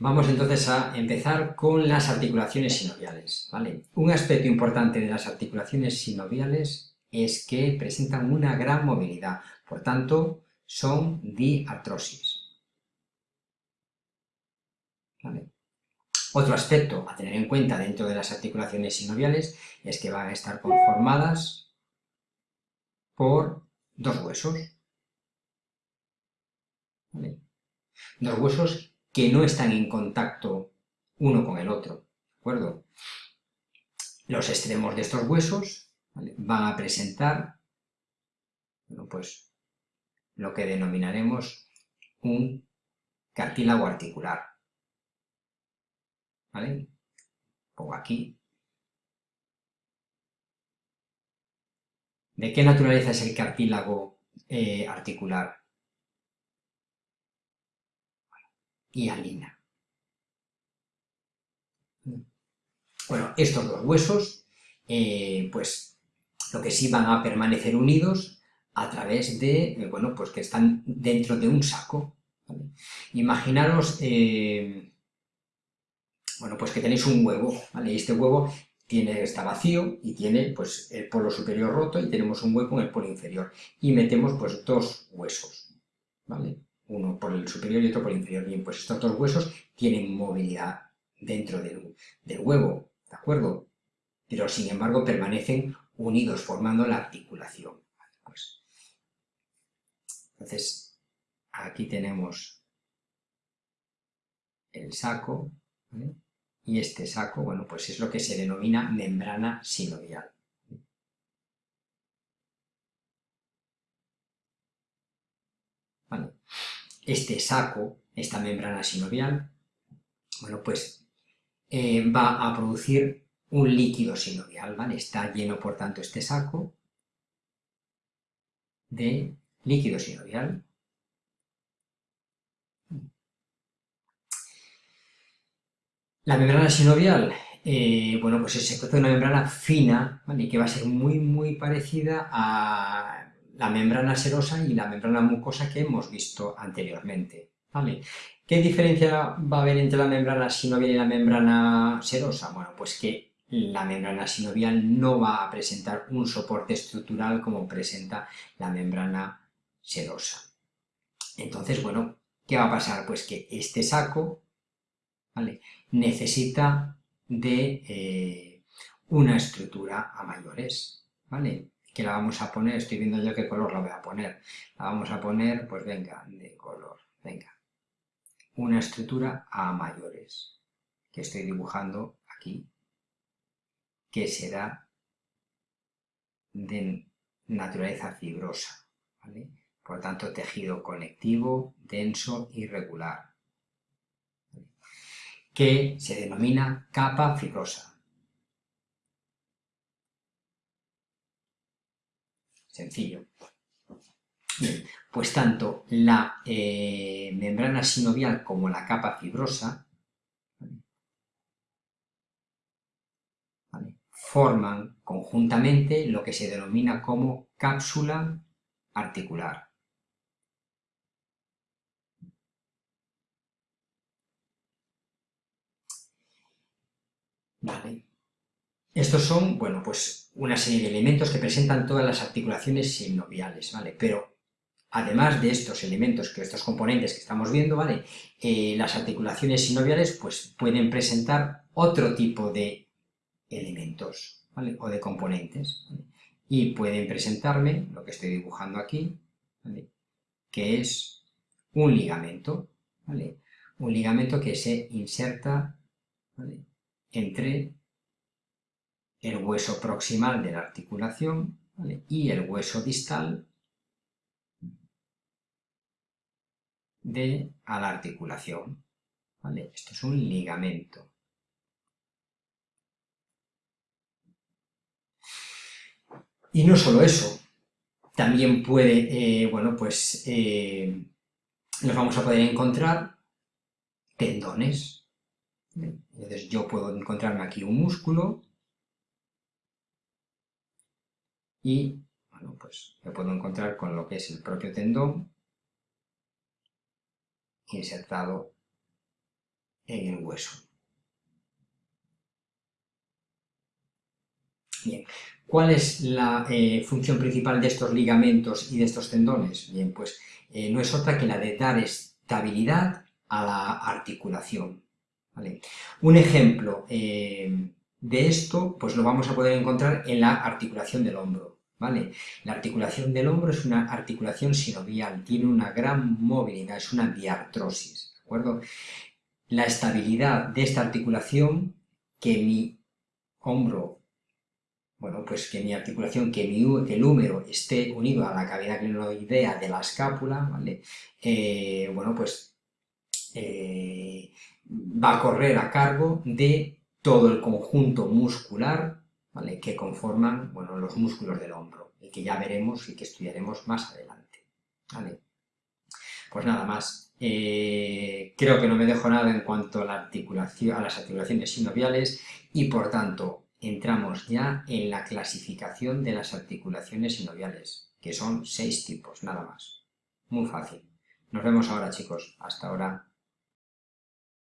Vamos entonces a empezar con las articulaciones sinoviales, ¿vale? Un aspecto importante de las articulaciones sinoviales es que presentan una gran movilidad, por tanto, son diartrosis. Otro aspecto a tener en cuenta dentro de las articulaciones sinoviales es que van a estar conformadas por dos huesos. Dos huesos que no están en contacto uno con el otro, ¿de acuerdo? Los extremos de estos huesos van a presentar, bueno, pues, lo que denominaremos un cartílago articular, ¿vale? Pongo aquí. ¿De qué naturaleza es el cartílago eh, articular? Hialina. Bueno, estos dos huesos, eh, pues lo que sí van a permanecer unidos a través de, eh, bueno, pues que están dentro de un saco. Imaginaros, eh, bueno, pues que tenéis un huevo, ¿vale? Y este huevo tiene, está vacío y tiene, pues, el polo superior roto y tenemos un hueco en el polo inferior. Y metemos, pues, dos huesos, ¿vale? Uno por el superior y otro por el inferior. Bien, pues estos dos huesos tienen movilidad dentro del, huevo, ¿de acuerdo? Pero sin embargo permanecen unidos, formando la articulación. Pues, entonces, aquí tenemos el saco, y este saco, bueno, pues es lo que se denomina membrana sinovial. ¿Vale? Este saco, esta membrana sinovial, bueno, pues eh, va a producir un líquido sinovial. Está lleno, por tanto, este saco de líquido sinovial. La membrana sinovial, eh, bueno, pues se trata de una membrana fina, ¿vale? Que va a ser muy, muy parecida a la membrana serosa y la membrana mucosa que hemos visto anteriormente. ¿vale? ¿Qué diferencia va a haber entre la membrana sinovial y la membrana serosa? Bueno, pues que la membrana sinovial no va a presentar un soporte estructural como presenta la membrana serosa. Entonces, bueno, ¿qué va a pasar? Pues que este saco ¿vale? necesita de eh, una estructura a mayores, ¿vale? Que la vamos a poner, estoy viendo yo qué color la voy a poner, la vamos a poner, pues venga, de color, venga, una estructura A mayores, que estoy dibujando aquí, que será de naturaleza fibrosa. Por tanto, tejido conectivo, denso y regular, que se denomina capa fibrosa. Sencillo. pues tanto la eh, membrana sinovial como la capa fibrosa forman conjuntamente lo que se denomina como cápsula articular. Vale. Estos son, bueno, pues una serie de elementos que presentan todas las articulaciones sinoviales, ¿vale? Pero además de estos elementos, que estos componentes que estamos viendo, ¿vale? Eh, las articulaciones sinoviales pues pueden presentar otro tipo de elementos, ¿vale? O de componentes, Y pueden presentarme, lo que estoy dibujando aquí, ¿vale? Que es un ligamento, ¿vale? Un ligamento que se inserta ¿vale? entre el hueso proximal de la articulación y el hueso distal de la articulación. ¿vale? Esto es un ligamento. Y no solo eso, también puede, eh, bueno, pues eh, nos vamos a poder encontrar tendones. Entonces yo puedo encontrarme aquí un músculo y bueno, pues me puedo encontrar con lo que es el propio tendón insertado en el hueso. Bien, ¿cuál es la eh, función principal de estos ligamentos y de estos tendones? Bien, pues eh, no es otra que la de dar estabilidad a la articulación. Un ejemplo eh, de esto, pues lo vamos a poder encontrar en la articulación del hombro. ¿Vale? La articulación del hombro es una articulación sinovial, tiene una gran movilidad, es una diartrosis, ¿de acuerdo? La estabilidad de esta articulación, que mi hombro, bueno, pues que mi articulación, que, mi, el húmero esté unido a la cavidad glenoidea de la escápula, ¿vale? Eh, bueno, pues eh, va a correr a cargo de todo el conjunto muscular que conforman bueno, los músculos del hombro, y que ya veremos y que estudiaremos más adelante. ¿vale? Pues nada más. Eh, creo que no me dejo nada en cuanto a, a las articulaciones sinoviales y por tanto entramos ya en la clasificación de las articulaciones sinoviales, que son seis tipos, nada más. Muy fácil. Nos vemos ahora chicos. Hasta ahora.